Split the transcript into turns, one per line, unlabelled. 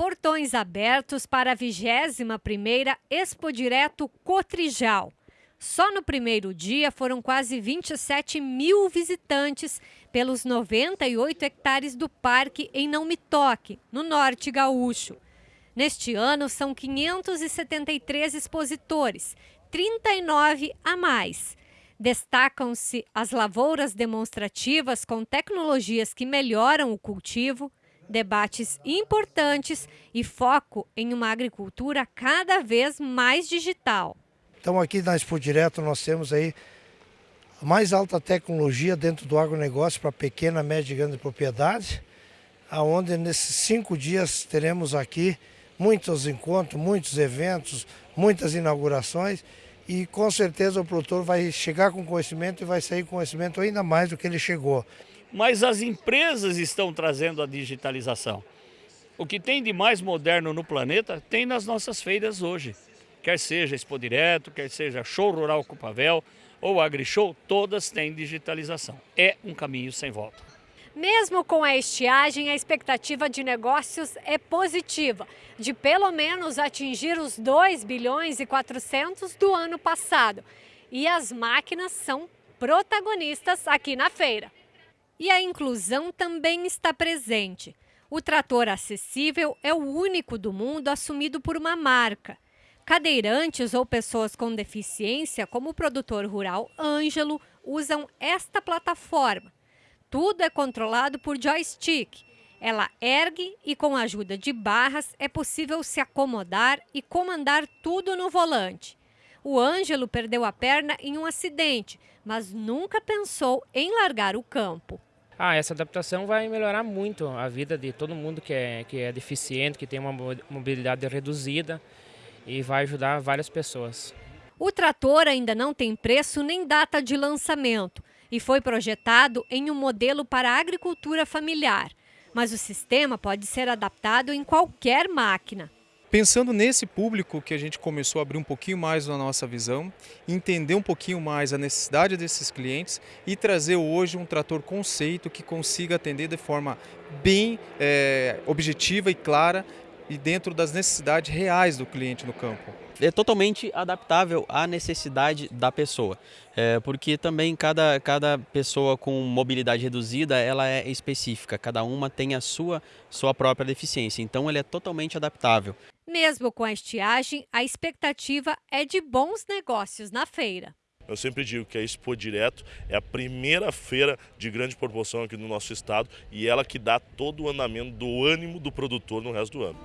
portões abertos para a 21ª Expo Direto Cotrijal. Só no primeiro dia foram quase 27 mil visitantes pelos 98 hectares do parque em Não Me Toque, no norte gaúcho. Neste ano são 573 expositores, 39 a mais. Destacam-se as lavouras demonstrativas com tecnologias que melhoram o cultivo, debates importantes e foco em uma agricultura cada vez mais digital.
Então aqui na Expo Direto nós temos aí a mais alta tecnologia dentro do agronegócio para pequena, média e grande propriedade, aonde nesses cinco dias teremos aqui muitos encontros, muitos eventos, muitas inaugurações e com certeza o produtor vai chegar com conhecimento e vai sair com conhecimento ainda mais do que ele chegou
mas as empresas estão trazendo a digitalização. O que tem de mais moderno no planeta tem nas nossas feiras hoje. Quer seja Expo Direto, quer seja Show Rural Cupavel ou AgriShow, todas têm digitalização. É um caminho sem volta.
Mesmo com a estiagem, a expectativa de negócios é positiva, de pelo menos atingir os 2 bilhões e 400 do ano passado. E as máquinas são protagonistas aqui na feira. E a inclusão também está presente. O trator acessível é o único do mundo assumido por uma marca. Cadeirantes ou pessoas com deficiência, como o produtor rural Ângelo, usam esta plataforma. Tudo é controlado por joystick. Ela ergue e, com a ajuda de barras, é possível se acomodar e comandar tudo no volante. O Ângelo perdeu a perna em um acidente, mas nunca pensou em largar o campo.
Ah, essa adaptação vai melhorar muito a vida de todo mundo que é, que é deficiente, que tem uma mobilidade reduzida e vai ajudar várias pessoas.
O trator ainda não tem preço nem data de lançamento e foi projetado em um modelo para agricultura familiar, mas o sistema pode ser adaptado em qualquer máquina.
Pensando nesse público que a gente começou a abrir um pouquinho mais a nossa visão, entender um pouquinho mais a necessidade desses clientes e trazer hoje um trator conceito que consiga atender de forma bem é, objetiva e clara e dentro das necessidades reais do cliente no campo.
É totalmente adaptável à necessidade da pessoa, é, porque também cada, cada pessoa com mobilidade reduzida ela é específica, cada uma tem a sua, sua própria deficiência, então ele é totalmente adaptável.
Mesmo com a estiagem, a expectativa é de bons negócios na feira.
Eu sempre digo que a Expo Direto é a primeira feira de grande proporção aqui no nosso estado e ela que dá todo o andamento do ânimo do produtor no resto do ano.